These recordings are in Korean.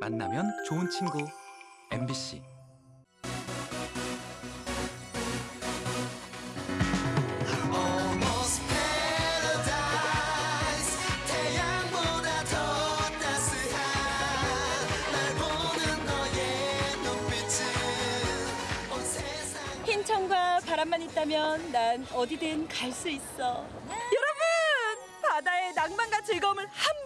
만나면 좋은 친구 MBC 흰천과 바람만 있다면 난 어디든 갈 수 있어. 여러분! 바다의 낭만과 즐거움을 한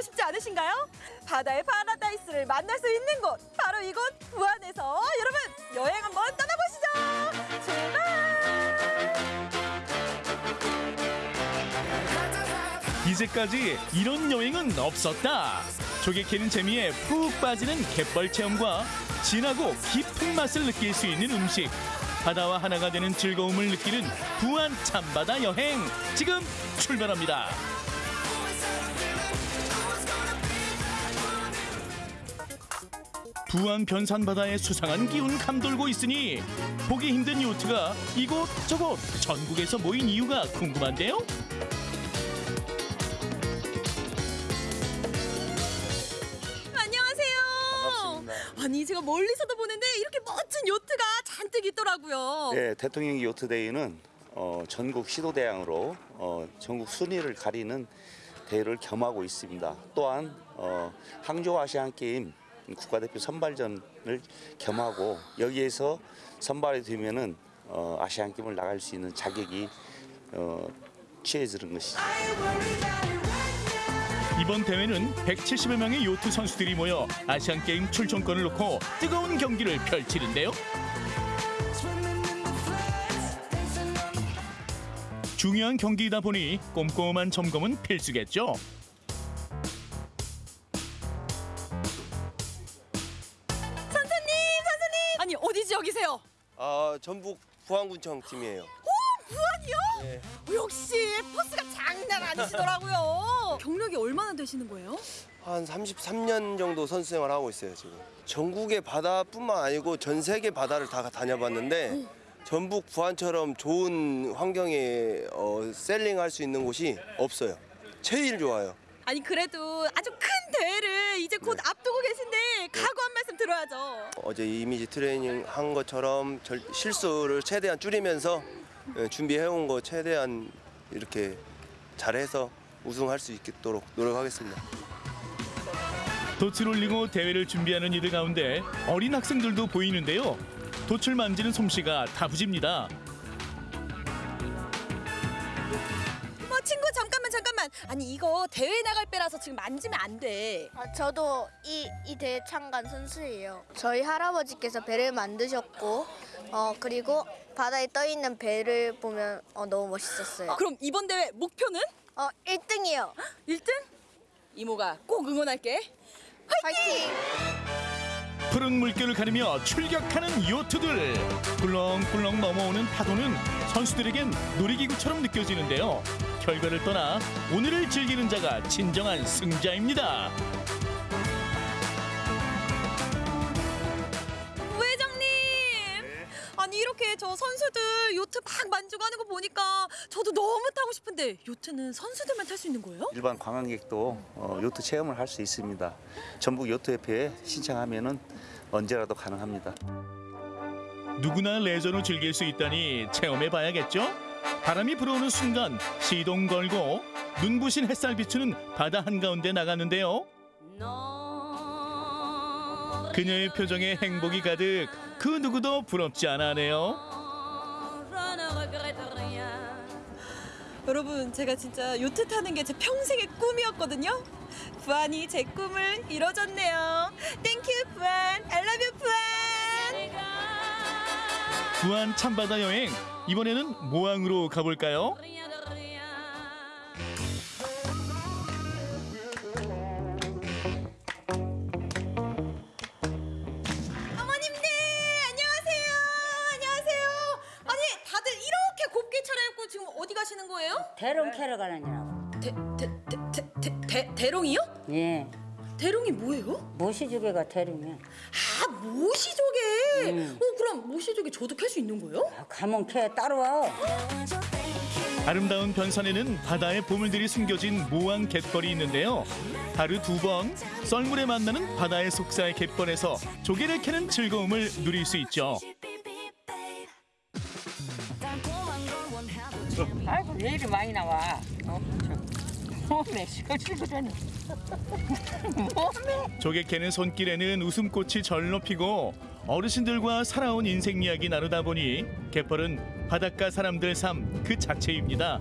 잡고 싶지 않으신가요? 바다의 파라다이스를 만날 수 있는 곳 바로 이곳 부안에서 여러분 여행 한번 떠나보시죠. 출발! 이제까지 이런 여행은 없었다. 조개 캐는 재미에 푹 빠지는 갯벌 체험과 진하고 깊은 맛을 느낄 수 있는 음식. 바다와 하나가 되는 즐거움을 느끼는 부안 참바다 여행 지금 출발합니다. 부안 변산 바다에 수상한 기운 감돌고 있으니 보기 힘든 요트가 이곳저곳 전국에서 모인 이유가 궁금한데요. 안녕하세요. 아니 제가 멀리서도 보는데 이렇게 멋진 요트가 잔뜩 있더라고요. 네, 대통령 요트 데이는 어, 전국 시도 대항으로 어, 전국 순위를 가리는 대회를 겸하고 있습니다. 또한 어, 항저우 아시안 게임 국가대표 선발전을 겸하고 여기에서 선발이 되면은 어, 아시안 게임을 나갈 수 있는 자격이 어, 취해지는 것이죠. 이번 대회는 170여 명의 요트 선수들이 모여 아시안 게임 출전권을 놓고 뜨거운 경기를 펼치는데요. 중요한 경기이다 보니 꼼꼼한 점검은 필수겠죠. 아 전북 부안군청 팀이에요. 오, 부안이요? 네. 역시 포스가 장난 아니시더라고요. 경력이 얼마나 되시는 거예요? 한 33년 정도 선수 생활 하고 있어요 지금. 전국의 바다뿐만 아니고 전 세계 바다를 다 다녀봤는데 전북 부안처럼 좋은 환경에 어, 셀링할 수 있는 곳이 없어요. 제일 좋아요. 아니 그래도 아주 큰 대회를 이제 곧 네. 앞두고 계신데 각오 한 말씀 들어야죠. 어제 이미지 트레이닝 한 것처럼 절- 실수를 최대한 줄이면서 예, 준비해온 거 최대한 이렇게 잘해서 우승할 수 있도록 노력하겠습니다. 돛을 올리고 대회를 준비하는 이들 가운데 어린 학생들도 보이는데요. 돛을 만지는 솜씨가 다부집니다. 뭐 친구 잠깐만 잠깐만. 아니 이거 대회 나갈 때라서 지금 만지면 안 돼. 아, 저도 이, 이 대회 참관 선수예요. 저희 할아버지께서 배를 만드셨고, 어, 그리고 바다에 떠 있는 배를 보면 어, 너무 멋있었어요. 그럼 이번 대회 목표는 어, 1등이요. 1등? 이모가 꼭 응원할게. 화이팅! 푸른 물결을 가르며 출격하는 요트들 꿀렁꿀렁 넘어오는 파도는 선수들에겐 놀이기구처럼 느껴지는데요 결과를 떠나 오늘을 즐기는 자가 진정한 승자입니다 부회장님. 아니 이렇게 저 선수들 요트 막 만지고 하는 거 보니까 저도 너무 타고 싶은데 요트는 선수들만 탈 수 있는 거예요? 일반 관광객도 어, 요트 체험을 할 수 있습니다. 전북 요트협회에 신청하면 은 언제라도 가능합니다. 누구나 레저로 즐길 수 있다니 체험해 봐야겠죠 바람이 불어오는 순간 시동 걸고 눈부신 햇살 비추는 바다 한가운데 나갔는데요 그녀의 표정에 행복이 가득 그 누구도 부럽지 않아 하네요 여러분 제가 진짜 요트 타는 게 제 평생의 꿈이었거든요. 부안이 제 꿈을 이뤄줬네요. 부안 참바다 여행 이번에는 모항으로 가볼까요? 어머님들 안녕하세요. 안녕하세요. 아니 다들 이렇게 곱게 차려입고 지금 어디 가시는 거예요? 대롱 캐러 가느냐고. 대대대대 대, 대롱이요? 예. 대롱이 뭐예요? 모시조개가 대롱이야. 아 모시조개. 어 그럼 모시조개 저도 캘 수 있는 거예요? 아, 가면 캐 따라와. 아름다운 변산에는 바다의 보물들이 숨겨진 모항 갯벌이 있는데요. 하루 두 번 썰물에 만나는 바다의 속사의 갯벌에서 조개를 캐는 즐거움을 누릴 수 있죠. 아이고 왜 이리 많이 나와? 어, 저, 몸에 시끌시끌하네. 몸에. 조개 캐는 손길에는 웃음꽃이 절로 피고 어르신들과 살아온 인생 이야기 나누다 보니 갯벌은 바닷가 사람들 삶 그 자체입니다.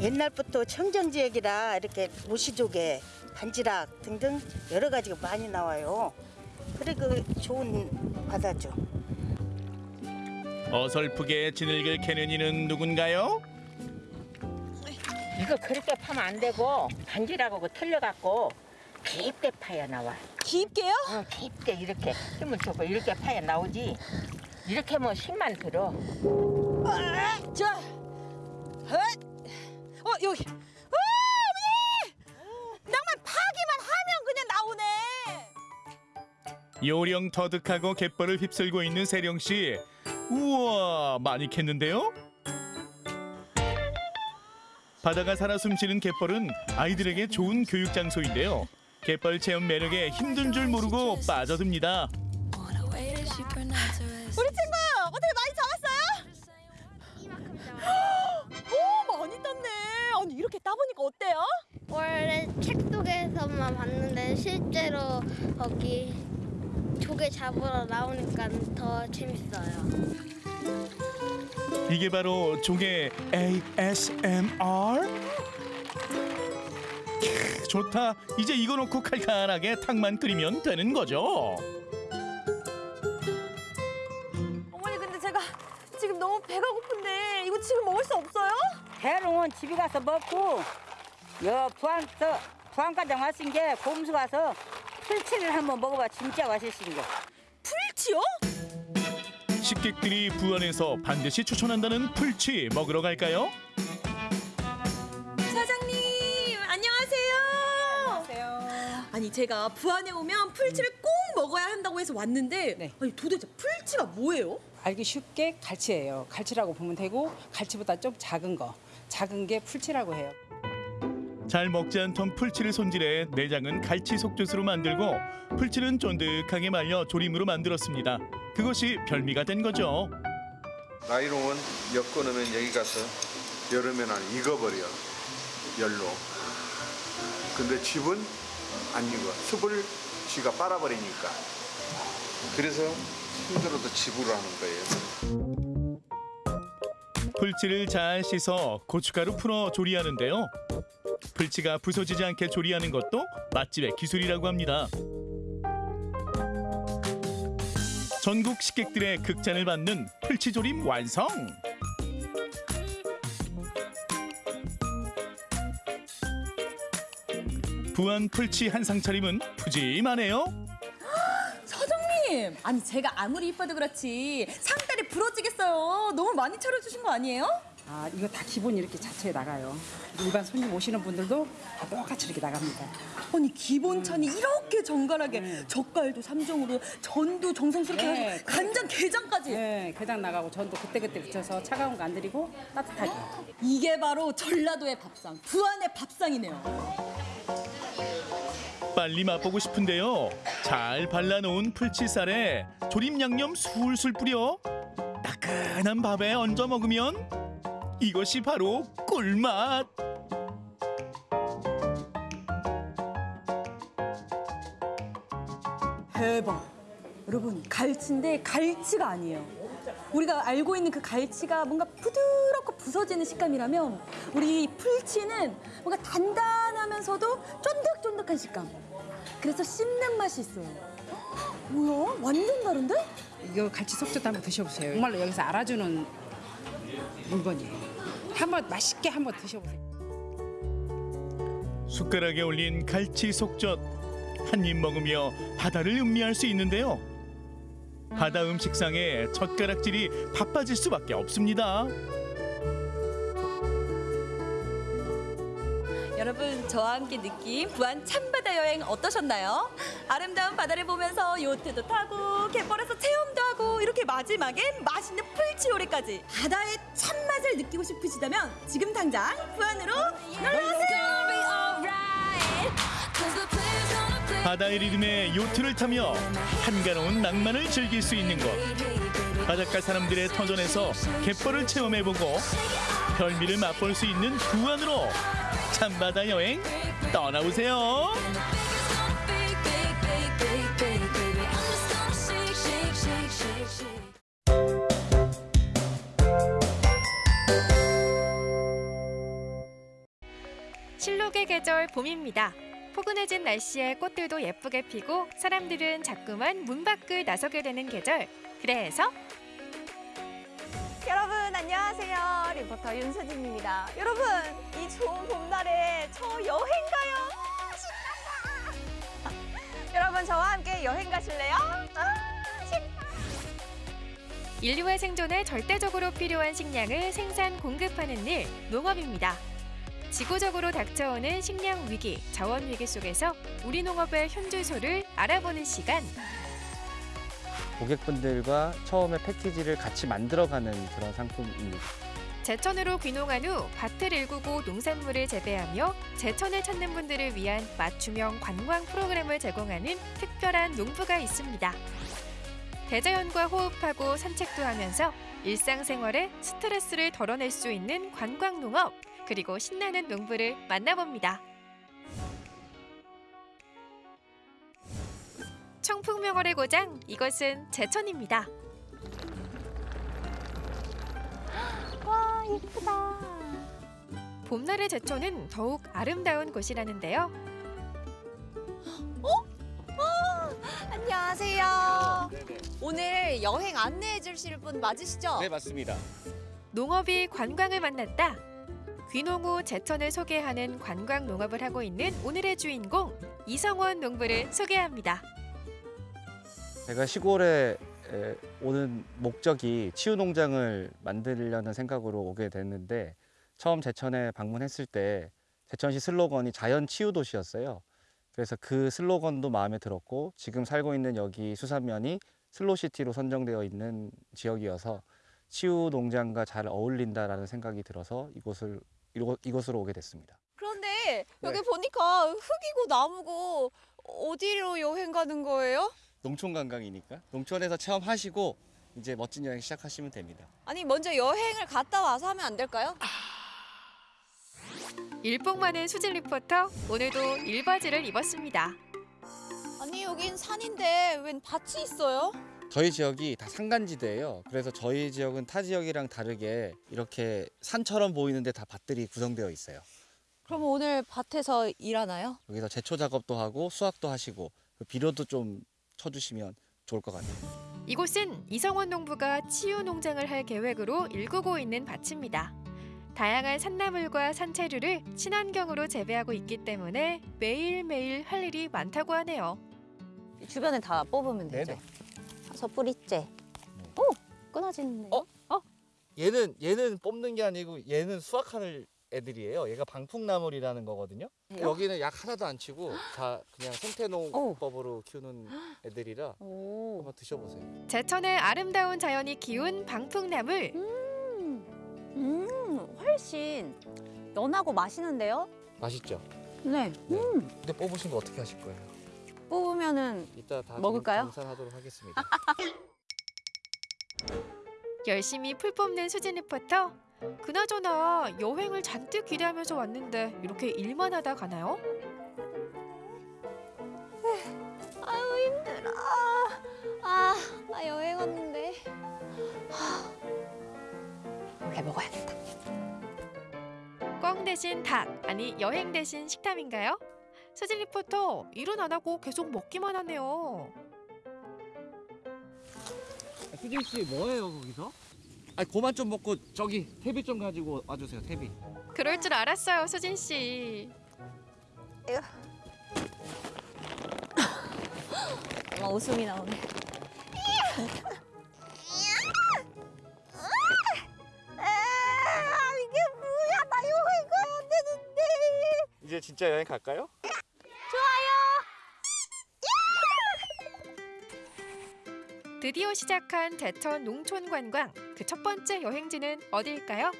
옛날부터 청정 지역이라 이렇게 모시조개, 반지락 등등 여러 가지가 많이 나와요. 그리고 좋은 바다죠. 어설프게 진흙을 캐는 이는 누군가요? 이거 그렇게 파면 안 되고 반지라고 그 틀려갖고 깊게 파야 나와. 깊게요? 어, 깊게 이렇게 힘을 주고 이렇게 파야 나오지. 이렇게 뭐 힘만 들어. 자, 헛. 어 여기. 어, 어머니! 낭만 파기만 하면 그냥 나오네. 요령 터득하고 갯벌을 휩쓸고 있는 세령 씨. 우와, 많이 캤는데요? 바다가 살아 숨쉬는 갯벌은 아이들에게 좋은 교육 장소인데요. 갯벌 체험 매력에 힘든 줄 모르고 빠져듭니다. 우리 친구 어떻게 많이 잡았어요? 오 많이 땄네. 아니 이렇게 따보니까 어때요? 원래 책 속에서만 봤는데 실제로 거기 조개 잡으러 나오니까 더 재밌어요. 이게 바로 조개 ASMR? 캬, 좋다. 이제 이거 놓고 칼칼하게 탕만 끓이면 되는 거죠. 어머니 근데 제가 지금 너무 배가 고픈데 이거 지금 먹을 수 없어요? 대롱은 집에 가서 먹고 여 부안서 부안가장 왔은 게 곰수 가서 풀치를 한번 먹어봐 진짜 맛있은 게. 풀치요? 식객들이 부안에서 반드시 추천한다는 풀치 먹으러 갈까요? 아니 제가 부안에 오면 풀치를 꼭 먹어야 한다고 해서 왔는데 네. 아니 도대체 풀치가 뭐예요? 알기 쉽게 갈치예요. 갈치라고 보면 되고 갈치보다 좀 작은 거, 작은 게 풀치라고 해요. 잘 먹지 않던 풀치를 손질해 내장은 갈치 속젓으로 만들고 풀치는 쫀득하게 말려 조림으로 만들었습니다. 그것이 별미가 된 거죠. 나이롱은 엮어 놓으면 여기 가서 여름에는 익어버려 열로 근데 집은 안 익어 습을 쥐가 빨아버리니까 그래서 힘들어도 집으로 하는 거예요 풀치를 잘 씻어 고춧가루 풀어 조리하는데요. 풀치가 부서지지 않게 조리하는 것도 맛집의 기술이라고 합니다. 전국 식객들의 극찬을 받는 풀치조림 완성! 부안 풀치 한상 차림은 푸짐하네요. 사장님 아니 제가 아무리 이뻐도 그렇지 상다리 부러지겠어요. 너무 많이 차려주신 거 아니에요? 아 이거 다 기본 이렇게 자체에 나가요. 일반 손님 오시는 분들도 다 똑같이 이렇게 나갑니다. 아니 기본 찬이 이렇게 정갈하게 젓갈도 삼종으로 전도 정성스럽게 네. 하고 간장 게장까지 네, 게장 나가고 전도 그때그때 붙여서 차가운 거 안 드리고 따뜻하게. 이게 바로 전라도의 밥상 부안의 밥상이네요. 빨리 맛보고 싶은데요. 잘 발라놓은 풀치살에 조림 양념 술술 뿌려 따끈한 밥에 얹어 먹으면 이것이 바로 꿀맛. 대박. 여러분 갈치인데 갈치가 아니에요. 우리가 알고 있는 그 갈치가 뭔가 부드럽고 부서지는 식감이라면 우리 이 풀치는 뭔가 단단하면서도 쫀득쫀득한 식감. 그래서 씹는 맛이 있어요. 뭐야? 완전 다른데? 이거 갈치 속젓 한번 드셔보세요. 정말로 여기서 알아주는 물건이에요. 한번 맛있게 한번 드셔보세요. 숟가락에 올린 갈치 속젓 한 입 먹으며 바다를 음미할 수 있는데요. 바다 음식상에 젓가락질이 바빠질 수밖에 없습니다. 여러분 저와 함께 느낀 부안 참바다 여행 어떠셨나요? 아름다운 바다를 보면서 요트도 타고 갯벌에서 체험도 하고 이렇게 마지막엔 맛있는 풀치오리까지 바다의 참맛을 느끼고 싶으시다면 지금 당장 부안으로 놀러오세요. 바다의 리듬에 요트를 타며 한가로운 낭만을 즐길 수 있는 곳. 바닷가 사람들의 터전에서 갯벌을 체험해보고 별미를 맛볼 수 있는 부안으로 참바다 여행 떠나보세요. 실록의 계절 봄입니다. 포근해진 날씨에 꽃들도 예쁘게 피고 사람들은 자꾸만 문 밖을 나서게 되는 계절. 그래서 여러분 안녕하세요. 리포터 윤서진입니다. 여러분 이 좋은 봄날에 저 여행 가요. 신난다. 여러분 저와 함께 여행 가실래요? 아, 신나. 인류의 생존에 절대적으로 필요한 식량을 생산 공급하는 일, 농업입니다. 지구적으로 닥쳐오는 식량 위기, 자원 위기 속에서 우리 농업의 현주소를 알아보는 시간. 고객분들과 처음에 패키지를 같이 만들어가는 그런 상품입니다. 제천으로 귀농한 후 밭을 일구고 농산물을 재배하며 제천을 찾는 분들을 위한 맞춤형 관광 프로그램을 제공하는 특별한 농부가 있습니다. 대자연과 호흡하고 산책도 하면서 일상생활에 스트레스를 덜어낼 수 있는 관광 농업 그리고 신나는 농부를 만나봅니다. 풍명월의 고장 이것은 제천입니다. 와 예쁘다. 봄날의 제천은 더욱 아름다운 곳이라는데요. 안녕하세요. 오늘 여행 안내해 주실 분 맞으시죠? 네, 맞습니다. 농업이 관광을 만났다. 귀농 후 제천을 소개하는 관광 농업을 하고 있는 오늘의 주인공 이성원 농부를 소개합니다. 제가 시골에 에, 오는 목적이 치유 농장을 만들려는 생각으로 오게 됐는데 처음 제천에 방문했을 때 제천시 슬로건이 자연 치유 도시였어요. 그래서 그 슬로건도 마음에 들었고 지금 살고 있는 여기 수산면이 슬로시티로 선정되어 있는 지역이어서 치유 농장과 잘 어울린다라는 생각이 들어서 이곳을 이곳- 이곳으로 오게 됐습니다. 그런데 여기 네. 보니까 흙이고 나무고 어디로 여행 가는 거예요? 농촌 관광이니까 농촌에서 체험하시고 이제 멋진 여행 시작하시면 됩니다. 아니 먼저 여행을 갔다 와서 하면 안 될까요? 일복 많은 수진 리포터 오늘도 일바지를 입었습니다. 아니 여긴 산인데 웬 밭이 있어요? 저희 지역이 다 산간지대예요. 그래서 저희 지역은 타 지역이랑 다르게 이렇게 산처럼 보이는데 다 밭들이 구성되어 있어요. 그럼 오늘 밭에서 일하나요? 여기서 제초 작업도 하고 수확도 하시고 그 비료도 좀 쳐주시면 좋을 것 같아요. 이곳은 이성원 농부가 치유 농장을 할 계획으로 일구고 있는 밭입니다. 다양한 산나물과 산채류를 친환경으로 재배하고 있기 때문에 매일매일 할 일이 많다고 하네요. 주변에 다 뽑으면 되죠. 네네. 서 뿌리째. 오 끊어지는데. 어? 얘는 얘는 뽑는 게 아니고 얘는 수확하는 애들이에요. 얘가 방풍나물이라는 거거든요. 네. 여기는 약 하나도 안 치고 다 그냥 생태농법으로 키우는 애들이라 오. 한번 드셔보세요. 제천의 아름다운 자연이 키운 방풍나물. 음 훨씬 연하고 맛있는데요? 맛있죠? 네. 근데 뽑으신 거 어떻게 하실 거예요? 뽑으면은 이따 다 먹을까요? 정산하도록 하겠습니다. 열심히 풀 뽑는 수진 리포터. 그나저나 여행을 잔뜩 기대하면서 왔는데 이렇게 일만 하다 가나요? 아유 힘들어. 아, 나 여행 왔는데. 원래 먹어야겠다. 꽝 대신 닭, 아니 여행 대신 식탐인가요? 수진 리포터 일은 안 하고 계속 먹기만 하네요. 수진 씨 뭐해요 거기서? 아니 그만 좀 먹고 저기 퇴비 좀 가지고 와주세요 퇴비. 그럴 줄 알았어요, 수진 씨. 엄마 웃음이 나오네. 이게 뭐야? 나 여행 가야 되는데. 이제 이제 진짜 여행 갈까요? 드디어 시작한 제천 농촌 관광. 그 첫 번째 여행지는 어디일까요?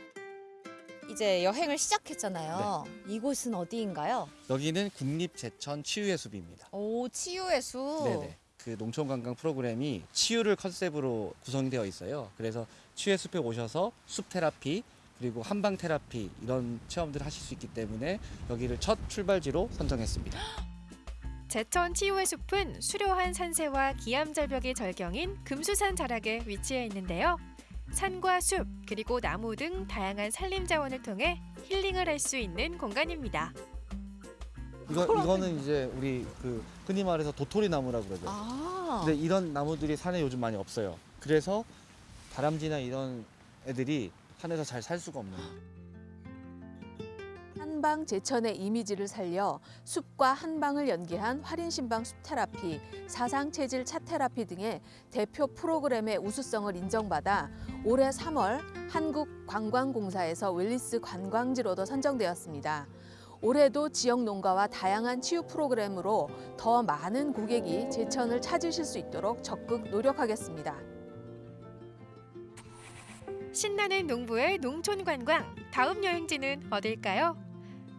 이제 여행을 시작했잖아요. 이곳은 어디인가요? 여기는 국립 제천 치유의 숲입니다. 오, 치유의 숲. 네네. 그 농촌 관광 프로그램이 치유를 컨셉으로 구성되어 있어요. 그래서 치유의 숲에 오셔서 숲 테라피 그리고 한방 테라피 이런 체험들 을 하실 수 있기 때문에 여기를 첫 출발지로 선정했습니다. 제천 치유의 숲은 수려한 산세와 기암절벽이 절경인 금수산 자락에 위치해 있는데요. 산과 숲 그리고 나무 등 다양한 산림 자원을 통해 힐링을 할 수 있는 공간입니다. 이거 이거는 이제 우리 그 흔히 말해서 도토리 나무라 그러죠. 아. 근데 이런 나무들이 산에 요즘 많이 없어요. 그래서 다람쥐나 이런 애들이 산에서 잘 살 수가 없는. 한방 제천의 이미지를 살려 숲과 한방을 연계한 활인신방 숲 테라피, 사상 체질 차 테라피 등의 대표 프로그램의 우수성을 인정받아 올해 3월 한국관광공사에서 웰리스 관광지로도 선정되었습니다. 올해도 지역 농가와 다양한 치유 프로그램으로 더 많은 고객이 제천을 찾으실 수 있도록 적극 노력하겠습니다. 신나는 농부의 농촌 관광. 다음 여행지는 어딜까요?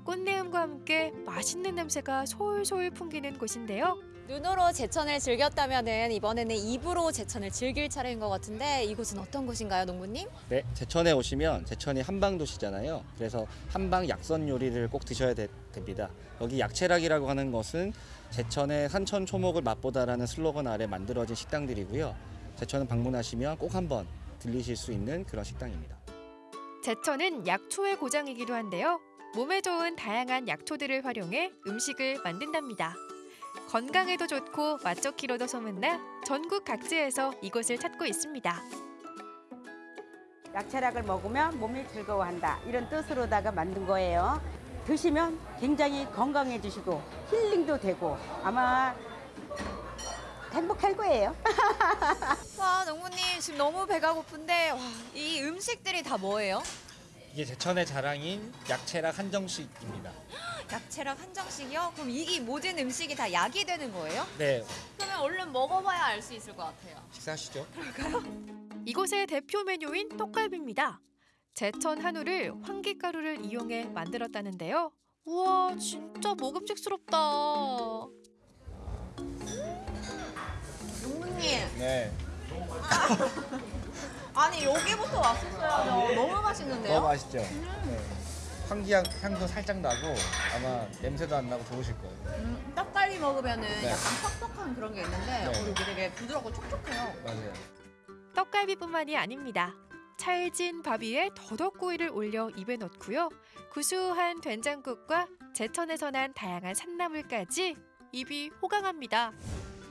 꽃내음과 함께 맛있는 냄새가 솔솔 풍기는 곳인데요. 눈으로 제천을 즐겼다면은 이번에는 입으로 제천을 즐길 차례인 것 같은데 이곳은 어떤 곳인가요, 농부님? 네, 제천에 오시면 제천이 한방 도시잖아요. 그래서 한방 약선 요리를 꼭 드셔야 되- 됩니다. 여기 약채락이라고 하는 것은 제천의 산천 초목을 맛보다라는 슬로건 아래 만들어진 식당들이고요. 제천은 방문하시면 꼭 한번 들리실 수 있는 그런 식당입니다. 제천은 약초의 고장이기도 한데요. 몸에 좋은 다양한 약초들을 활용해 음식을 만든답니다. 건강에도 좋고 맛 좋기로도 소문나 전국 각지에서 이곳을 찾고 있습니다. 약채락을 먹으면 몸이 즐거워한다 이런 뜻으로다가 만든 거예요. 드시면 굉장히 건강해지시고 힐링도 되고 아마 행복할 거예요. 와, 농부님 지금 너무 배가 고픈데 와, 이 음식들이 다 뭐예요? 이게 제천의 자랑인 약채락 한정식입니다. 약채락 한정식이요? 그럼 이 모든 음식이 다 약이 되는 거예요? 네, 그러면 얼른 먹어봐야 알 수 있을 것 같아요. 식사하시죠. 이곳의 대표 메뉴인 떡갈비입니다. 제천 한우를 황기가루를 이용해 만들었다는데요. 우와, 진짜 먹음직스럽다. 농부님, 네. 아니 여기부터 왔었어야죠. 너무 맛있는데요? 너무 맛있죠. 네. 황기향 향도 살짝 나고 아마 냄새도 안 나고 좋으실 거예요. 음, 떡갈비 먹으면은 네. 약간 퍽퍽한 그런 게 있는데 네. 어, 여기 되게 부드럽고 촉촉해요. 맞아요. 떡갈비뿐만이 아닙니다. 찰진 밥 위에 더덕구이를 올려 입에 넣고요. 구수한 된장국과 제천에서 난 다양한 산나물까지 입이 호강합니다.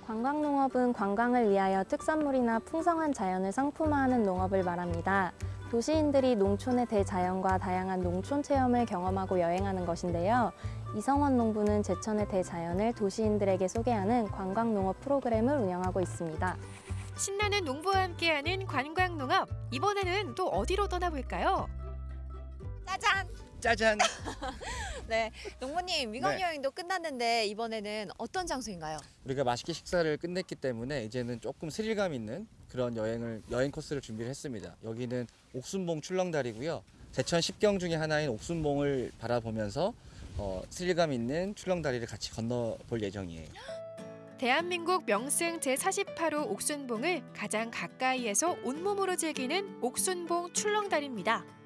관광농업은 관광을 위하여 특산물이나 풍성한 자연을 상품화하는 농업을 말합니다. 도시인들이 농촌의 대자연과 다양한 농촌 체험을 경험하고 여행하는 것인데요. 이성원 농부는 제천의 대자연을 도시인들에게 소개하는 관광농업 프로그램을 운영하고 있습니다. 신나는 농부와 함께하는 관광농업. 이번에는 또 어디로 떠나볼까요? 짜잔! 짜잔. 네, 농부님 위광 네. 여행도 끝났는데 이번에는 어떤 장소인가요? 우리가 맛있게 식사를 끝냈기 때문에 이제는 조금 스릴감 있는 그런 여행을 여행 코스를 준비를 했습니다. 여기는 옥순봉 출렁다리고요. 제천 10경 중에 하나인 옥순봉을 바라보면서 어, 스릴감 있는 출렁다리를 같이 건너볼 예정이에요. 대한민국 명승 제48호 옥순봉을 가장 가까이에서 온몸으로 즐기는 옥순봉 출렁다리입니다.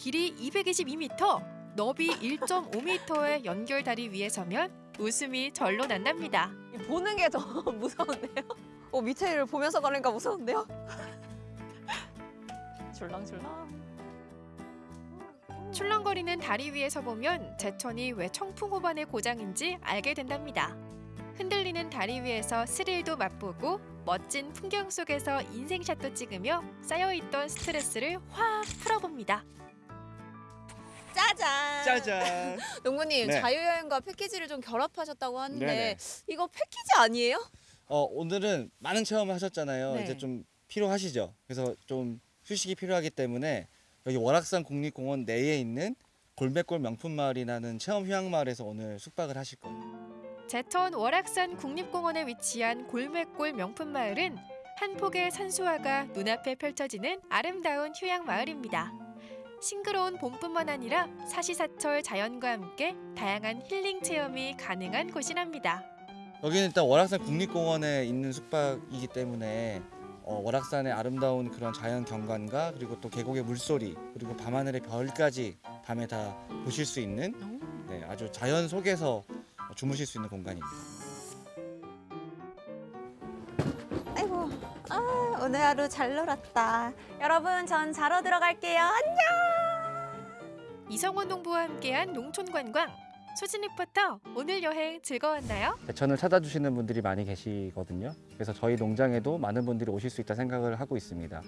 길이 222m, 너비 1.5m의 연결다리 위에 서면 웃음이 절로 난답니다. 보는 게 더 무서운데요? 어, 밑에를 보면서 가니까 무서운데요? 줄랑줄랑. 출렁거리는 다리 위에 서 보면 제천이 왜 청풍호반의 고장인지 알게 된답니다. 흔들리는 다리 위에서 스릴도 맛보고 멋진 풍경 속에서 인생샷도 찍으며 쌓여있던 스트레스를 확 풀어봅니다. 짜잔! 짜잔. 농부님 네. 자유여행과 패키지를 좀 결합하셨다고 하는데 네네. 이거 패키지 아니에요? 어, 오늘은 많은 체험을 하셨잖아요. 네. 이제 좀 필요하시죠. 그래서 좀 휴식이 필요하기 때문에 여기 월악산 국립공원 내에 있는 골매골 명품마을이라는 체험 휴양마을에서 오늘 숙박을 하실 거예요. 제천 월악산 국립공원에 위치한 골매골 명품마을은 한 폭의 산수화가 눈앞에 펼쳐지는 아름다운 휴양 마을입니다. 싱그러운 봄뿐만 아니라 사시사철 자연과 함께 다양한 힐링 체험이 가능한 곳이랍니다. 여기는 일단 월악산 국립공원에 있는 숙박이기 때문에 어, 월악산의 아름다운 그런 자연 경관과 그리고 또 계곡의 물소리 그리고 밤하늘의 별까지 밤에 다 보실 수 있는 네, 아주 자연 속에서 주무실 수 있는 공간입니다. 아이고, 아, 오늘 하루 잘 놀았다. 여러분, 전 자러 들어갈게요. 안녕! 이성원 농부와 함께한 농촌 관광. 수진 리포터, 오늘 여행 즐거웠나요? 대천을 찾아주시는 분들이 많이 계시거든요. 그래서 저희 농장에도 많은 분들이 오실 수 있다 생각을 하고 있습니다.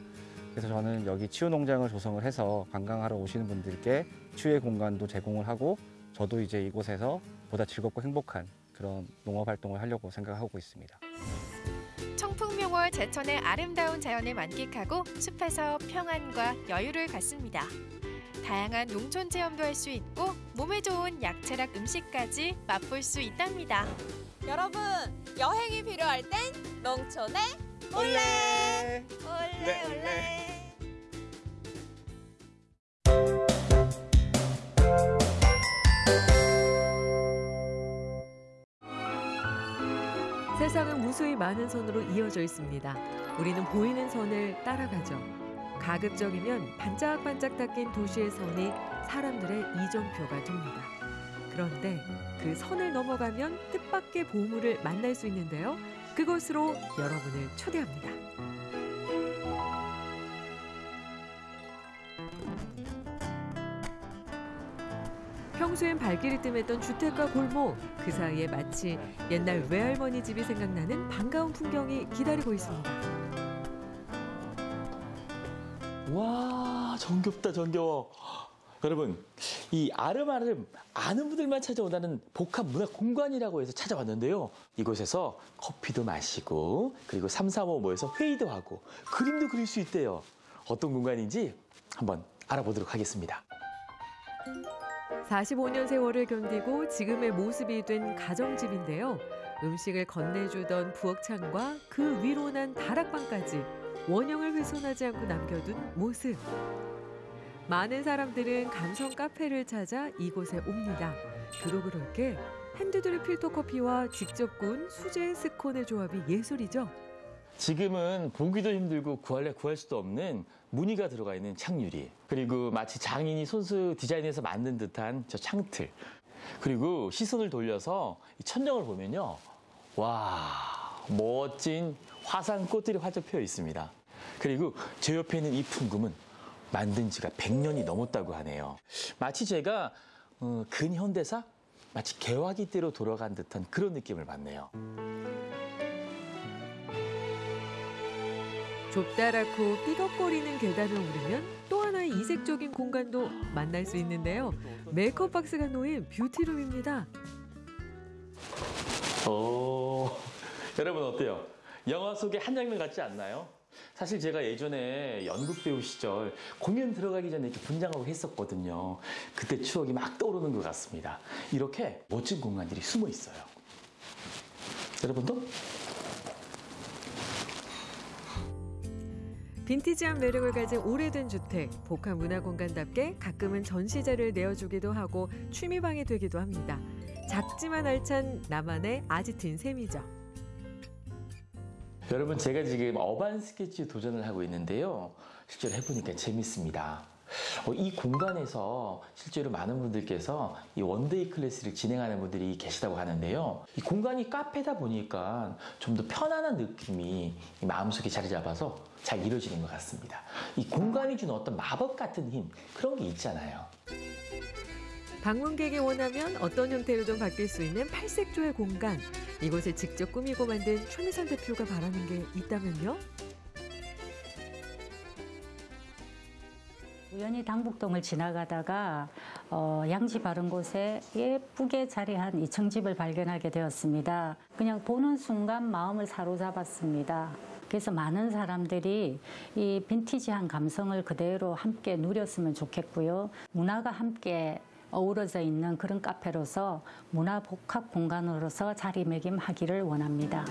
그래서 저는 여기 치유 농장을 조성을 해서 관광하러 오시는 분들께 치유의 공간도 제공을 하고 저도 이제 이곳에서 보다 즐겁고 행복한 그런 농업 활동을 하려고 생각하고 있습니다. 청풍명월 제천의 아름다운 자연을 만끽하고 숲에서 평안과 여유를 갖습니다. 다양한 농촌 체험도 할 수 있고 몸에 좋은 약체락 음식까지 맛볼 수 있답니다. 여러분, 여행이 필요할 땐 농촌에 올레! 올레, 올레! 세상은 무수히 많은 선으로 이어져 있습니다. 우리는 보이는 선을 따라가죠. 가급적이면 반짝반짝 닦인 도시의 선이 사람들의 이정표가 됩니다. 그런데 그 선을 넘어가면 뜻밖의 보물을 만날 수 있는데요. 그곳으로 여러분을 초대합니다. 평소엔 발길이 뜸했던 주택가 골목 그 사이에 마치 옛날 외할머니 집이 생각나는 반가운 풍경이 기다리고 있습니다. 와 정겹다 정겨워. 여러분 이 아름아름 아는 분들만 찾아온다는 복합 문화 공간이라고 해서 찾아왔는데요. 이곳에서 커피도 마시고 그리고 삼삼오 모여서 회의도 하고 그림도 그릴 수 있대요. 어떤 공간인지 한번 알아보도록 하겠습니다. 45년 세월을 견디고 지금의 모습이 된 가정집인데요. 음식을 건네주던 부엌창과 그 위로 난 다락방까지 원형을 훼손하지 않고 남겨둔 모습. 많은 사람들은 감성 카페를 찾아 이곳에 옵니다. 그로 그렇게 핸드드립 필터 커피와 직접 구운 수제 스콘의 조합이 예술이죠. 지금은 보기도 힘들고 구할래 구할 수도 없는 무늬가 들어가 있는 창유리 그리고 마치 장인이 손수 디자인해서 만든 듯한 저 창틀 그리고 시선을 돌려서 이 천정을 보면요 와 멋진 화산 꽃들이 활짝 피어 있습니다 그리고 제 옆에 있는 이 풍금은 만든 지가 100년이 넘었다고 하네요 마치 제가 어, 근현대사 마치 개화기 때로 돌아간 듯한 그런 느낌을 받네요 좁다랗고 삐걱거리는 계단을 오르면 또 하나의 이색적인 공간도 만날 수 있는데요. 메이크업 박스가 놓인 뷰티룸입니다. 오, 여러분 어때요? 영화 속의 한 장면 같지 않나요? 사실 제가 예전에 연극 배우 시절 공연 들어가기 전에 이렇게 분장하고 했었거든요. 그때 추억이 막 떠오르는 것 같습니다. 이렇게 멋진 공간들이 숨어 있어요. 여러분도 빈티지한 매력을 가진 오래된 주택, 복합 문화공간답게 가끔은 전시자를 내어주기도 하고 취미방이 되기도 합니다. 작지만 알찬 나만의 아지트인 셈이죠. 여러분 제가 지금 urban sketch 도전을 하고 있는데요. 실제로 해보니까 재밌습니다. 어, 이 공간에서 실제로 많은 분들께서 이 one-day class를 진행하는 분들이 계시다고 하는데요. 이 공간이 카페다 보니까 좀 더 편안한 느낌이 이 마음속에 자리 잡아서 잘 이루어지는 것 같습니다. 이 공간이 주는 어떤 마법 같은 힘 그런 게 있잖아요. 방문객이 원하면 어떤 형태로든 바뀔 수 있는 팔색조의 공간. 이곳을 직접 꾸미고 만든 최미선 대표가 바라는 게 있다면요? 우연히 당북동을 지나가다가 어, 양지 바른 곳에 예쁘게 자리한 이층집을 발견하게 되었습니다. 그냥 보는 순간 마음을 사로잡았습니다. 그래서 많은 사람들이 이 빈티지한 감성을 그대로 함께 누렸으면 좋겠고요. 문화가 함께 어우러져 있는 그런 카페로서 문화 복합 공간으로서 자리매김하기를 원합니다.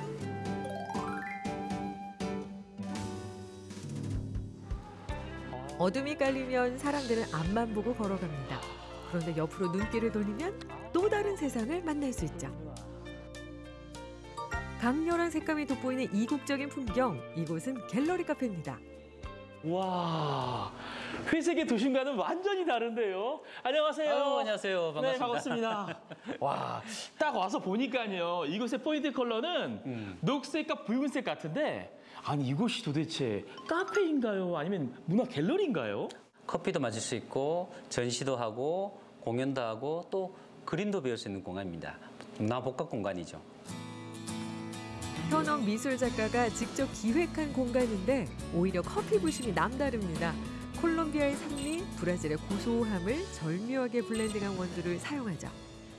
어둠이 깔리면 사람들은 앞만 보고 걸어갑니다. 그런데 옆으로 눈길을 돌리면 또 다른 세상을 만날 수 있죠. 강렬한 색감이 돋보이는 이국적인 풍경, 이곳은 갤러리 카페입니다. 와 회색의 도심과는 완전히 다른데요. 안녕하세요. 아유, 안녕하세요. 네, 반갑습니다. 반갑습니다. 와, 딱 와서 보니까요. 이곳의 포인트 컬러는 음. 녹색과 붉은색 같은데 아니 이곳이 도대체 카페인가요? 아니면 문화 갤러리인가요? 커피도 마실 수 있고 전시도 하고 공연도 하고 또 그림도 배울 수 있는 공간입니다. 문화 복합 공간이죠. 현업 미술 작가가 직접 기획한 공간인데 오히려 커피 부심이 남다릅니다. 콜롬비아의 산미, 브라질의 고소함을 절묘하게 블렌딩한 원두를 사용하죠.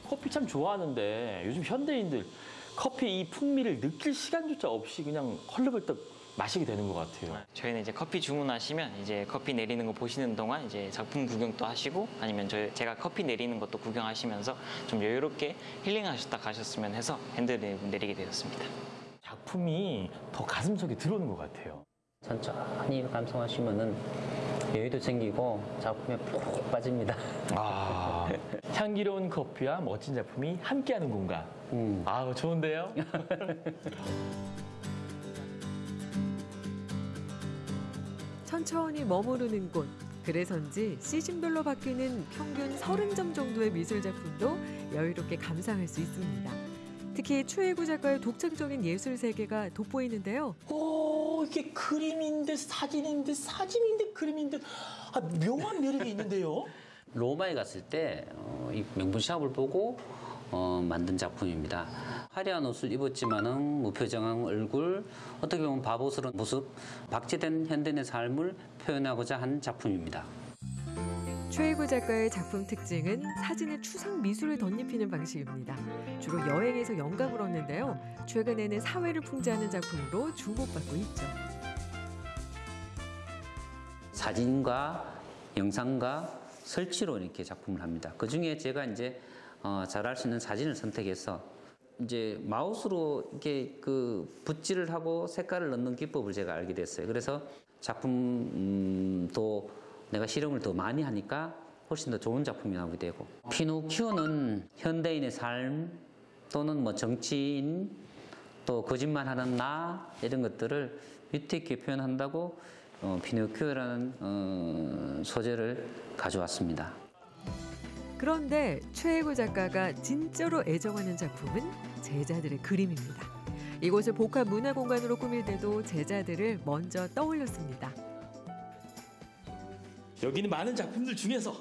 커피 참 좋아하는데 요즘 현대인들 커피 이 풍미를 느낄 시간조차 없이 그냥 헐레벌떡 마시게 되는 것 같아요. 저희는 이제 커피 주문하시면 이제 커피 내리는 거 보시는 동안 이제 작품 구경도 하시고 아니면 저 제가 커피 내리는 것도 구경하시면서 좀 여유롭게 힐링하셨다 가셨으면 해서 핸드를 내리게 되었습니다. 작품이 더 가슴속에 들어오는 것 같아요. 천천히 감상하시면은 여유도 생기고 작품에 푹 빠집니다. 아, 향기로운 커피와 멋진 작품이 함께하는 공간. 음. 아, 좋은데요? 천천히 머무르는 곳. 그래서인지 시즌별로 바뀌는 평균 30점 정도의 미술 작품도 여유롭게 감상할 수 있습니다. 특히 추혜구 작가의 독창적인 예술 세계가 돋보이는데요. 오, 이게 그림인데 사진인데 사진인데 그림인데 아, 묘한 매력이 있는데요. 로마에 갔을 때 어, 이 명분 샵을 보고 어, 만든 작품입니다. 화려한 옷을 입었지만은 무표정한 얼굴, 어떻게 보면 바보스러운 모습, 박제된 현대인의 삶을 표현하고자 한 작품입니다. 최혜구 작가의 작품 특징은 사진에 추상 미술을 덧입히는 방식입니다. 주로 여행에서 영감을 얻는데요. 최근에는 사회를 풍자하는 작품으로 주목받고 있죠. 사진과 영상과 설치로 이렇게 작품을 합니다. 그 중에 제가 이제 어, 잘할 수 있는 사진을 선택해서 이제 마우스로 이렇게 그 붓질을 하고 색깔을 넣는 기법을 제가 알게 됐어요. 그래서 작품도 내가 실험을 더 많이 하니까 훨씬 더 좋은 작품이 나오게 되고 피노키오는 현대인의 삶 또는 뭐 정치인 또 거짓말하는 나 이런 것들을 위트 있게 표현한다고 어, 피노키오라는 어, 소재를 가져왔습니다. 그런데 최혜구 작가가 진짜로 애정하는 작품은 제자들의 그림입니다. 이곳을 복합 문화 공간으로 꾸밀 때도 제자들을 먼저 떠올렸습니다. 여기는 많은 작품들 중에서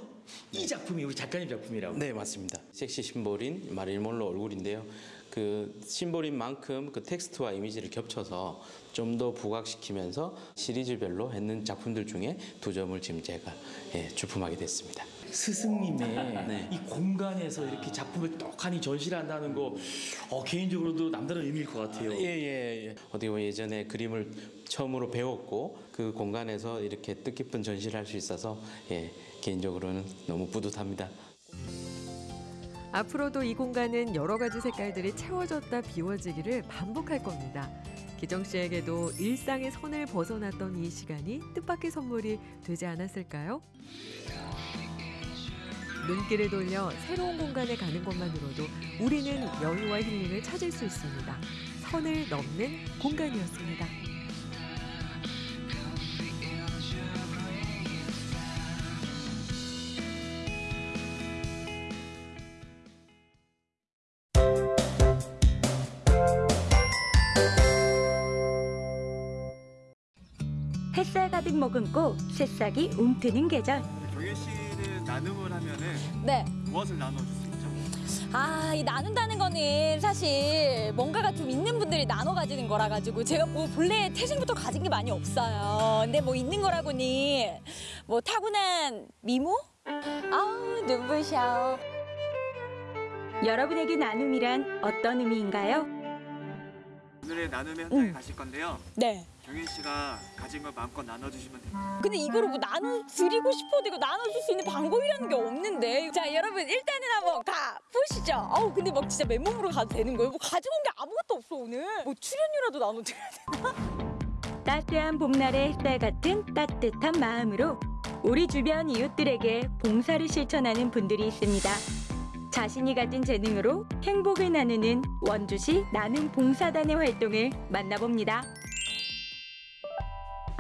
이 작품이 우리 작가님 작품이라고. 네 맞습니다. 섹시 심볼인 마릴린 몰로 얼굴인데요. 그 심볼인 만큼 그 텍스트와 이미지를 겹쳐서 좀 더 부각시키면서 시리즈별로 했는 작품들 중에 두 점을 지금 제가 예, 주품하게 됐습니다. 스승님의 네. 이 공간에서 이렇게 작품을 떡하니 전시를 한다는 거 어, 개인적으로도 남다른 의미일 것 같아요. 예예 예. 어디 보면 예전에 그림을 처음으로 배웠고 그 공간에서 이렇게 뜻깊은 전시를 할 수 있어서 예, 개인적으로는 너무 뿌듯합니다. 앞으로도 이 공간은 여러 가지 색깔들이 채워졌다 비워지기를 반복할 겁니다. 기정 씨에게도 일상의 선을 벗어났던 이 시간이 뜻밖의 선물이 되지 않았을까요? 눈길을 돌려 새로운 공간에 가는 것만으로도 우리는 여유와 힐링을 찾을 수 있습니다. 선을 넘는 공간이었습니다. 가득 머금고 새싹이 움트는 계절. 정현 씨는 나눔을 하면은 네. 무엇을 나눠줄 수 있죠? 아, 이 나눈다는 거는 사실 뭔가가 좀 있는 분들이 나눠 가지는 거라 가지고 제가 뭐 본래 태생부터 가진 게 많이 없어요. 근데 뭐 있는 거라고니 뭐 타고난 미모? 아우, 눈부셔. 여러분에게 나눔이란 어떤 의미인가요? 오늘의 나눔의 현장에 가실 건데요. 네. 정현 씨가 가진 걸 마음껏 나눠주시면 됩니다. 근데 이거를 뭐 나눠 드리고 싶어도 이거 나눠줄 수 있는 방법이라는 게 없는데. 자, 여러분 일단은 한번 가 보시죠. 어우 근데 막 진짜 맨몸으로 가도 되는 거예요? 뭐 가져온 게 아무것도 없어 오늘. 뭐 출연료라도 나눠드려야 되나? 따스한 봄날의 햇살 같은 따뜻한 마음으로 우리 주변 이웃들에게 봉사를 실천하는 분들이 있습니다. 자신이 가진 재능으로 행복을 나누는 원주시 나눔 봉사단의 활동을 만나봅니다.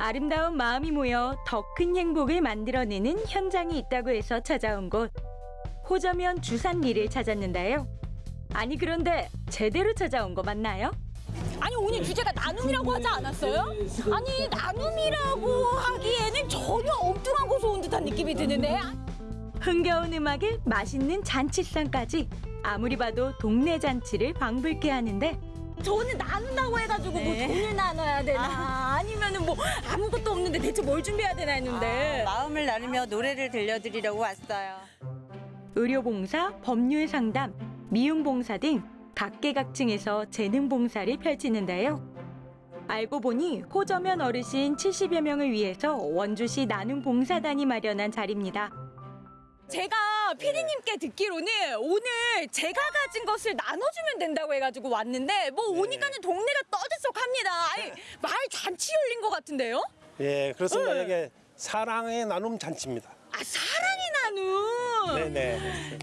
아름다운 마음이 모여 더 큰 행복을 만들어내는 현장이 있다고 해서 찾아온 곳. 호저면 주산리를 찾았는데요. 아니 그런데 제대로 찾아온 거 맞나요? 아니 오늘 주제가 나눔이라고 하지 않았어요? 아니 나눔이라고 하기에는 전혀 엉뚱한 곳에 온 듯한 느낌이 드는데 흥겨운 음악에 맛있는 잔치상까지 아무리 봐도 동네 잔치를 방불케 하는데 저는 나눈다고 해가지고 네. 뭐 돈을 나눠야 되나 아 니면은 뭐 아무것도 없는데 대체 뭘 준비해야 되나 했는데 마음을 나누며 노래를 들려드리려고 왔어요. 의료봉사, 법률 상담, 미용봉사 등 각계각층에서 재능 봉사를 펼치는데요. 알고 보니 호저면 어르신 70여 명을 위해서 원주시 나눔 봉사단이 마련한 자리입니다. 제가 피디님께 듣기로는 오늘 제가 가진 것을 나눠주면 된다고 해가지고 왔는데 뭐 오니까는 동네가 떠들썩합니다. 아니 마을 잔치 열린 것 같은데요? 예, 그렇습니다. 네. 이게 사랑의 나눔 잔치입니다. 아 사랑의 나눔. 네네.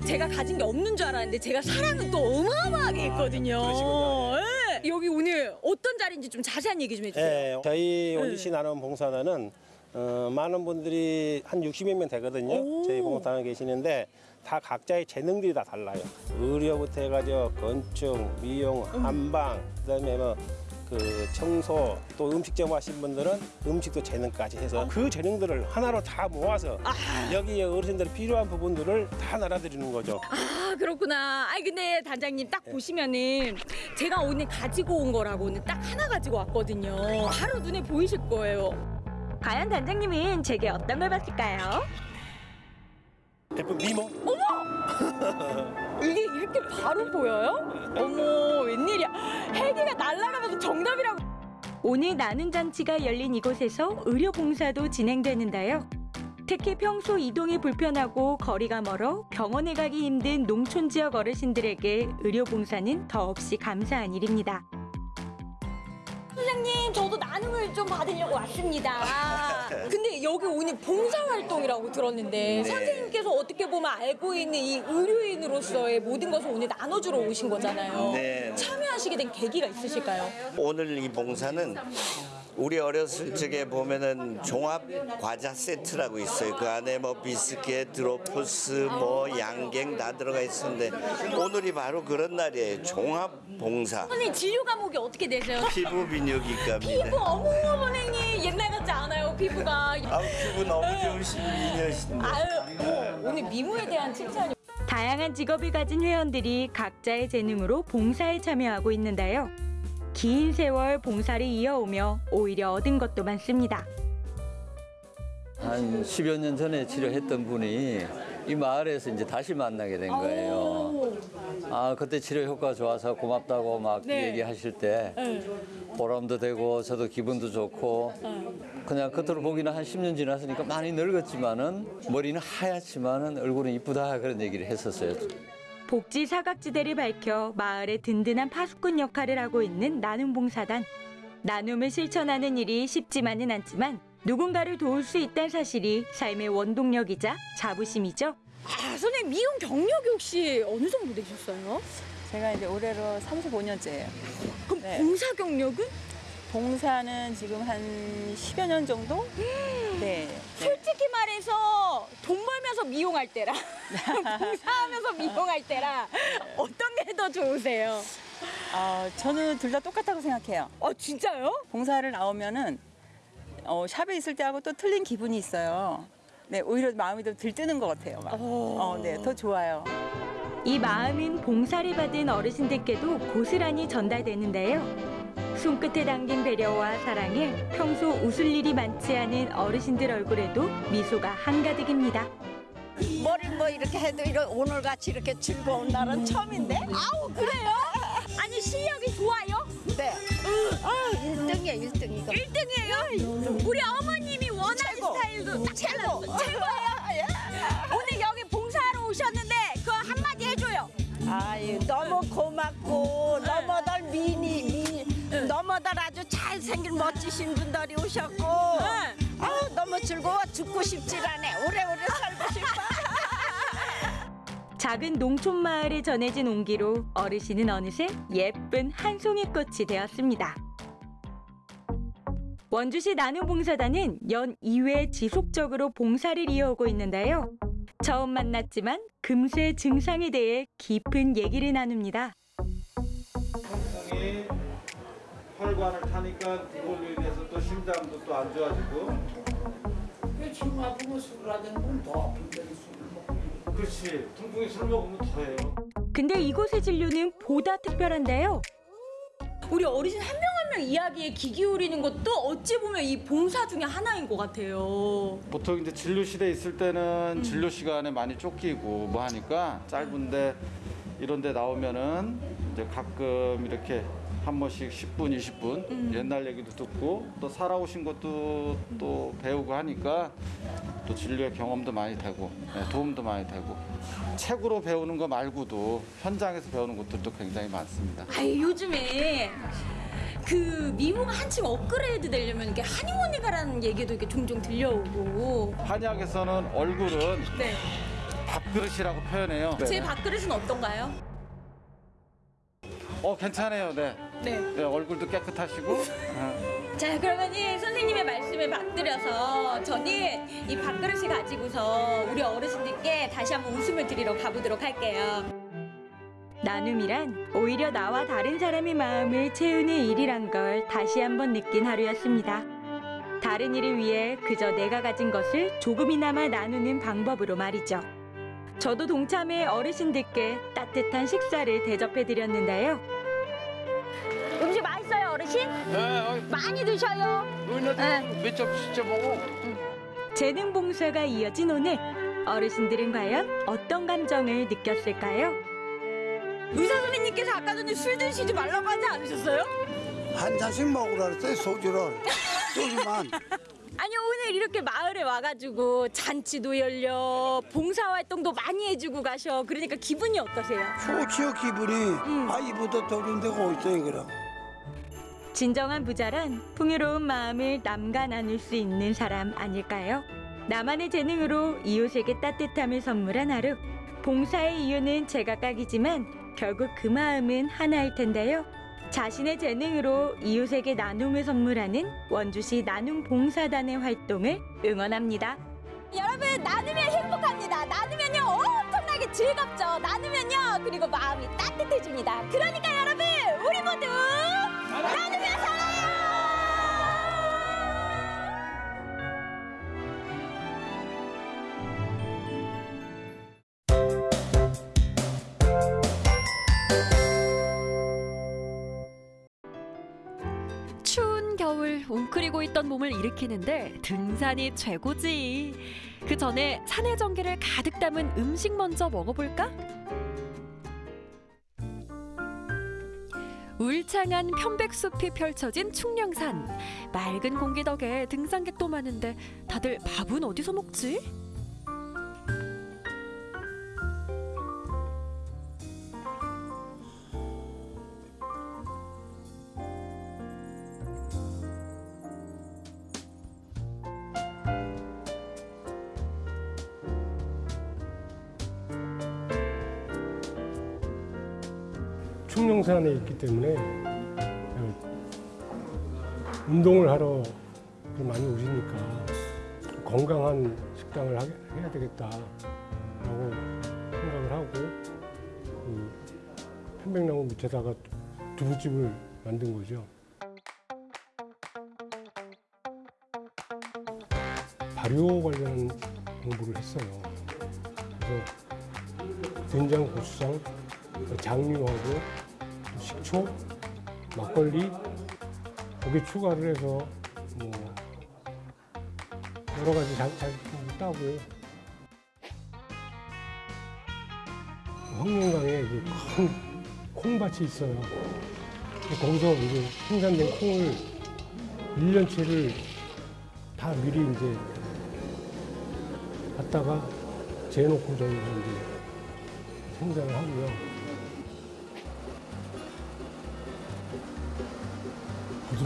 제가 가진 게 없는 줄 알았는데 제가 사랑은 또 어마어마하게 있거든요. 예. 여기 오늘 어떤 자리인지 좀 자세한 얘기 좀 해주세요. 예, 저희 네. 원주시 나눔 봉사단은 어, 많은 분들이 한 60여 명 되거든요. 저희 봉사단에 계시는데 다 각자의 재능들이 다 달라요. 의료부터 해가지고 건축, 미용, 한방, 그다음에 뭐 그 청소 또 음식점 하신 분들은 음식도 재능까지 해서 그 재능들을 하나로 다 모아서 여기 어르신들이 필요한 부분들을 다 날아드리는 거죠. 아 그렇구나. 아니 근데 단장님 딱 보시면은 제가 오늘 가지고 온 거라고는 딱 하나 가지고 왔거든요. 바로 눈에 보이실 거예요. 과연 단장님은 제게 어떤 걸 봤을까요? 예쁜 미모? 이게 이렇게 바로 보여요? 어머 웬일이야. 헬기가 날아가면서 정답이라고. 오늘 나눔 잔치가 열린 이곳에서 의료 봉사도 진행되는데요. 특히 평소 이동이 불편하고 거리가 멀어 병원에 가기 힘든 농촌 지역 어르신들에게 의료 봉사는 더없이 감사한 일입니다. 선생님 저도 나눔을 좀 받으려고 왔습니다. 근데 여기 오늘 봉사활동이라고 들었는데 네. 선생님께서 어떻게 보면 알고 있는 이 의료인으로서의 모든 것을 오늘 나눠주러 오신 거잖아요. 네. 참여하시게 된 계기가 있으실까요? 오늘 이 봉사는 우리 어렸을 적에 보면은 종합 과자 세트라고 있어요. 그 안에 뭐 비스켓, 드로프스, 뭐 양갱 다 들어가 있었는데 오늘이 바로 그런 날이에요. 종합 봉사. 선생님 진료 과목이 어떻게 되세요? 피부 비뇨기과입니다. 피부 어머 선생님 옛날 같지 않아요 피부가. 아우 피부 너무 좋으신 미녀신데. 아유 어, 오늘 미모에 대한 칭찬이. 다양한 직업을 가진 회원들이 각자의 재능으로 봉사에 참여하고 있는데요. 긴 세월 봉사를 이어오며 오히려 얻은 것도 많습니다. 한 10여 년 전에 치료했던 분이 이 마을에서 이제 다시 만나게 된 거예요. 아, 그때 치료 효과 좋아서 고맙다고 막 네. 얘기하실 때 보람도 되고 저도 기분도 좋고 그냥 겉으로 보기는 한 10년 지났으니까 많이 늙었지만은 머리는 하얗지만은 얼굴은 이쁘다 그런 얘기를 했었어요. 복지 사각지대를 밝혀 마을의 든든한 파수꾼 역할을 하고 있는 나눔봉사단. 나눔을 실천하는 일이 쉽지만은 않지만 누군가를 도울 수 있다는 사실이 삶의 원동력이자 자부심이죠. 아 선생님 미용 경력이 혹시 어느 정도 되셨어요? 제가 이제 올해로 35년째예요. 그럼 봉사 경력은? 봉사는 지금 한 10여 년 정도? 네. 솔직히 말해서 돈 벌면서 미용할 때랑 봉사하면서 미용할 때랑 어떤 게 더 좋으세요? 어, 저는 둘 다 똑같다고 생각해요. 어, 진짜요? 봉사를 나오면은 어, 샵에 있을 때하고 또 틀린 기분이 있어요. 네, 오히려 마음이 더 들뜨는 것 같아요. 막. 어, 네, 더 좋아요. 이 마음은 봉사를 받은 어르신들께도 고스란히 전달되는데요. 손끝에 담긴 배려와 사랑에 평소 웃을 일이 많지 않은 어르신들 얼굴에도 미소가 한가득입니다. 머리 뭐 이렇게 해도 이런 오늘 같이 이렇게 즐거운 날은 처음인데? 아우 그래요? 아니 실력이 좋아요? 네. 아, 1등이야 1등 이거. 1등이에요? 우리 어머님이 원하는 최고. 스타일도 딱 최고. 최고예요? 오늘 여기 봉사하러 오셨는데 그 너무 고맙고 너무들 미니 미 너무들 아주 잘생긴 멋지신 분들이 오셨고 아우 너무 즐거워 죽고 싶질 않아 오래오래 살고 싶어 작은 농촌 마을에 전해진 온기로 어르신은 어느새 예쁜 한 송이 꽃이 되었습니다. 원주시 나눔봉사단은 연 2회 지속적으로 봉사를 이어오고 있는데요. 처음 만났지만 금세 증상에 대해 깊은 얘기를 나눕니다. 혈관을 타니까 그걸로 인해서 또 심장도 또 안 좋아지고. 지금 아프면 술 하던 건더 아픈데 술 먹고. 그렇지. 통풍이 술 먹으면 더해요. 근데 이곳의 진료는 보다 특별한데요. 우리 어르신 한 명 한 명 이야기에 귀 기울이는 것도 어찌 보면 이 봉사 중에 하나인 것 같아요. 보통 이제 진료 실에 있을 때는 진료 시간에 많이 쫓기고 뭐 하니까 짧은데 이런 데 나오면은 이제 가끔 이렇게 한 번씩 10분, 20분 옛날 얘기도 듣고 또 살아오신 것도 또 배우고 하니까 또 진료의 경험도 많이 되고 네, 도움도 많이 되고 책으로 배우는 거 말고도 현장에서 배우는 것들도 굉장히 많습니다. 아이 요즘에 그 미모가 한층 업그레이드 되려면 이게 한의원에 가라는 얘기도 이렇게 종종 들려오고. 한약에서는 얼굴은 네. 밥그릇이라고 표현해요. 제 밥그릇은 어떤가요? 어 괜찮아요. 네. 네. 네, 얼굴도 깨끗하시고. 어. 자 그러면은 선생님의 말씀에 받들여서 저는 이 밥그릇을 가지고서 우리 어르신들께 다시 한번 웃음을 드리러 가보도록 할게요. 나눔이란 오히려 나와 다른 사람의 마음을 채우는 일이란 걸 다시 한번 느낀 하루였습니다. 다른 일을 위해 그저 내가 가진 것을 조금이나마 나누는 방법으로 말이죠. 저도 동참해 어르신들께 따뜻한 식사를 대접해 드렸는데요. 음식 맛있어요 어르신? 많이 드셔요. 네. 몇점 진짜 먹어 재능 봉사가 이어진 오늘 어르신들은 과연 어떤 감정을 느꼈을까요? 의사 선생님께서 아까 전에 술 드시지 말라고 하지 않으셨어요? 한 잔씩 먹으라 그랬어요 소주를 소주만 아니 오늘 이렇게 마을에 와가지고 잔치도 열려 봉사활동도 많이 해주고 가셔 그러니까 기분이 어떠세요? 좋지요 기분이 아 이보다 더 좋은 데가 어딨어요 그럼 진정한 부자란 풍요로운 마음을 남과 나눌 수 있는 사람 아닐까요? 나만의 재능으로 이웃에게 따뜻함을 선물한 하루. 봉사의 이유는 제각각이지만 결국 그 마음은 하나일 텐데요. 자신의 재능으로 이웃에게 나눔을 선물하는 원주시 나눔 봉사단의 활동을 응원합니다. 여러분 나누면 행복합니다 나누면요 엄청나게 즐겁죠 나누면요 그리고 마음이 따뜻해집니다 그러니까 여러분 우리 모두 추운 겨울 웅크리고 있던 몸을 일으키는데 등산이 최고지. 그 전에 산의 전기를 가득 담은 음식 먼저 먹어볼까? 울창한 편백숲이 펼쳐진 충령산. 맑은 공기 덕에 등산객도 많은데 다들 밥은 어디서 먹지? 충령산에 있기 때문에 운동을 하러 많이 오시니까 건강한 식당을 해야 되겠다라고 생각을 하고 그 편백나무 밑에다가 두부집을 만든 거죠. 발효 관련 공부를 했어요. 그래서 된장, 고추장, 장류하고 또 식초, 막걸리 거기 추가를 해서 뭐 여러 가지 자, 자격증도 따고 황룡강에 그큰 콩밭이 있어요. 거기서 이제 생산된 콩을 1년치를 다 미리 이제 갖다가 재놓고 저희가 이제 생산을 하고요.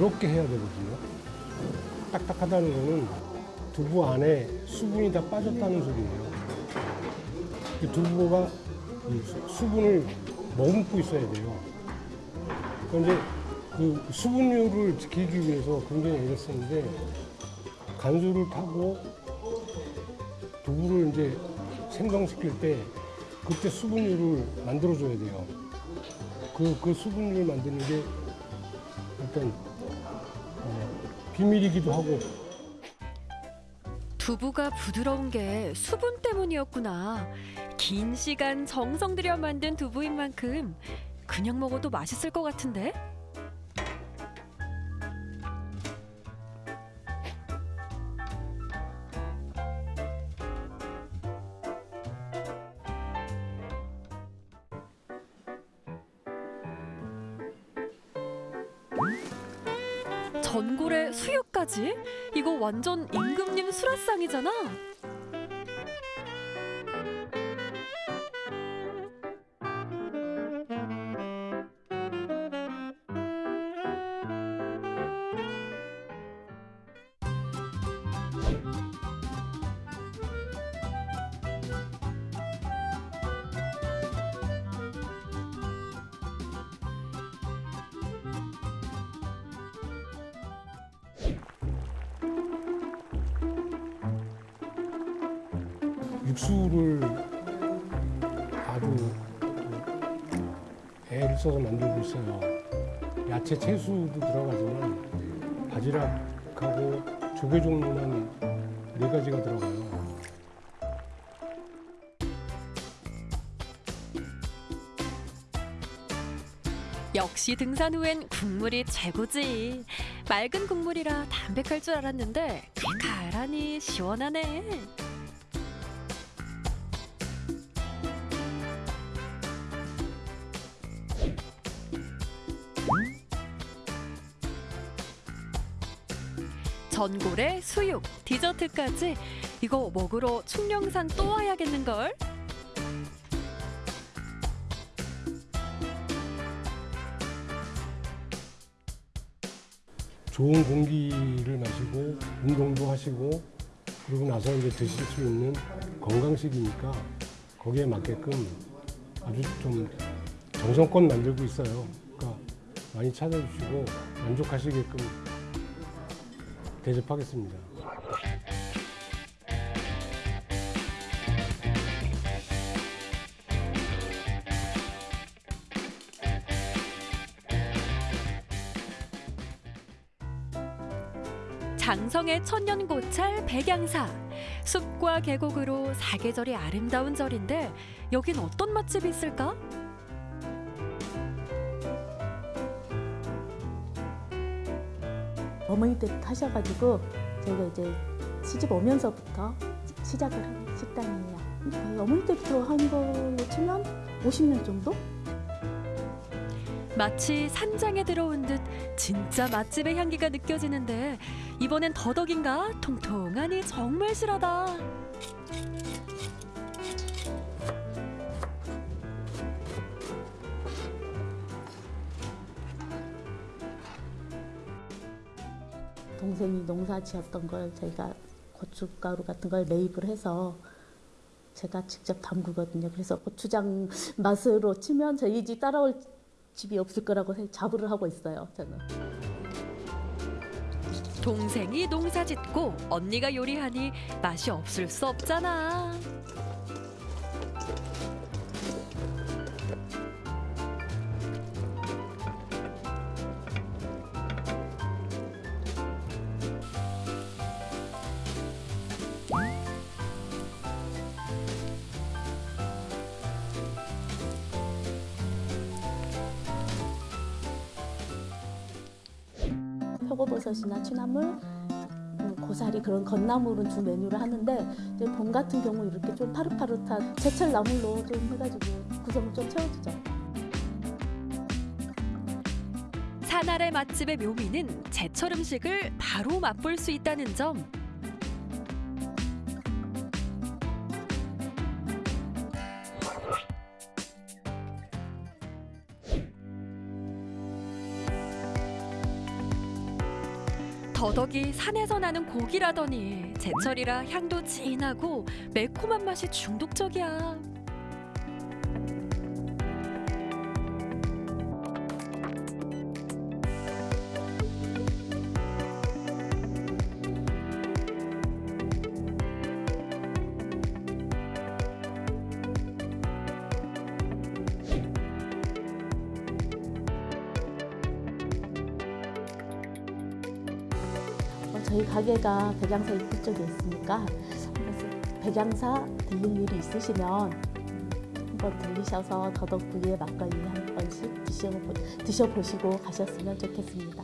부드럽게 해야 되거든요. 딱딱하다는 거는 두부 안에 수분이 다 빠졌다는 소리예요. 이 두부가 수분을 머금고 있어야 돼요. 이제 그 수분율을 지키기 위해서 굉장히 애를 쓰는데 간수를 타고 두부를 이제 생성시킬 때 그때 수분율을 만들어줘야 돼요. 그, 그 수분율을 만드는 게 어, 비밀이기도 하고 두부가 부드러운 게 수분 때문이었구나. 긴 시간 정성 들여 만든 두부인 만큼 그냥 먹어도 맛있을 것 같은데? 수육까지? 이거 완전 임금님 수라상이잖아. 역시 등산 후엔 국물이 최고지. 맑은 국물이라 담백할 줄 알았는데 칼칼하니 시원하네. 전골에 수육, 디저트까지 이거 먹으러 충령산 또 와야겠는걸? 좋은 공기를 마시고 운동도 하시고 그러고 나서 이제 드실 수 있는 건강식이니까 거기에 맞게끔 아주 좀 정성껏 만들고 있어요. 그러니까 많이 찾아주시고 만족하시게끔 대접하겠습니다. 장성의 천년고찰 백양사 숲과 계곡으로 사계절이 아름다운 절인데 여긴 어떤 맛집이 있을까? 어머니 때 하셔가지고 저희가 이제 시집 오면서부터 시작을 한 식당이에요. 어머니 때부터 한 걸로 치면 50년 정도? 마치 산장에 들어온 듯 진짜 맛집의 향기가 느껴지는데 이번엔 더덕인가 통통하니 정말 실하다. 동생이 농사 지었던 걸 저희가 고춧가루 같은 걸 매입을 해서 제가 직접 담그거든요. 그래서 고추장 맛으로 치면 저희 집 따라올 집이 없을 거라고 자부를 하고 있어요. 저는. 동생이 농사 짓고 언니가 요리하니 맛이 없을 수 없잖아. 버섯이나 취나물, 음, 고사리 그런 건나물은 주 메뉴를 하는데 이제 봄 같은 경우 이렇게 좀 파릇파릇한 제철 나물로 좀 해가지고 구성을 좀 채워주죠. 산 아래 맛집의 묘미는 제철 음식을 바로 맛볼 수 있다는 점. 더덕이 산에서 나는 고기라더니 제철이라 향도 진하고 매콤한 맛이 중독적이야. 가게가 백양사 입구 쪽에 있으니까 백양사 들릴 일이 있으시면 한번 들리셔서 더덕구이의 막걸리 한 번씩 드셔보, 드셔보시고 가셨으면 좋겠습니다.